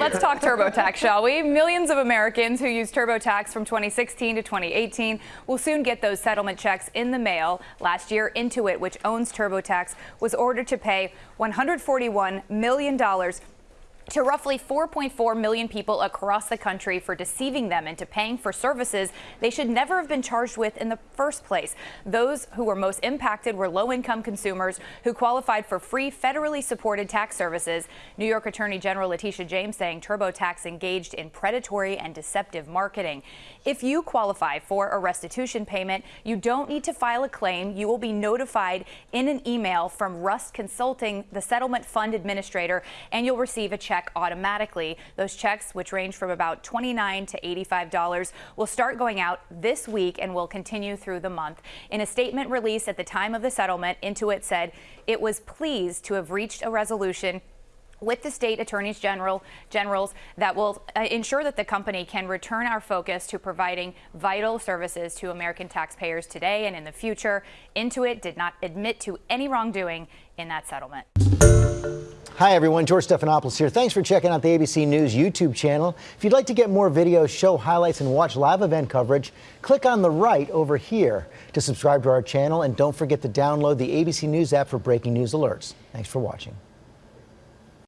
let's talk TurboTax, shall we? Millions of Americans who use TurboTax from 2016 to 2018 will soon get those settlement checks in the mail. Last year, Intuit, which owns TurboTax, was ordered to pay $141 million to roughly 4.4 million people across the country for deceiving them into paying for services they should never have been charged with in the first place. Those who were most impacted were low income consumers who qualified for free federally supported tax services. New York Attorney General Letitia James saying TurboTax engaged in predatory and deceptive marketing. If you qualify for a restitution payment, you don't need to file a claim. You will be notified in an email from Rust Consulting, the settlement fund administrator, and you'll receive a check check automatically. Those checks, which range from about 29 to $85, will start going out this week and will continue through the month. In a statement released at the time of the settlement, Intuit said it was pleased to have reached a resolution with the state attorneys general generals that will uh, ensure that the company can return our focus to providing vital services to American taxpayers today and in the future. Intuit did not admit to any wrongdoing in that settlement. Hi everyone, George Stephanopoulos here. Thanks for checking out the ABC News YouTube channel. If you'd like to get more videos, show highlights, and watch live event coverage, click on the right over here to subscribe to our channel and don't forget to download the ABC News app for breaking news alerts. Thanks for watching.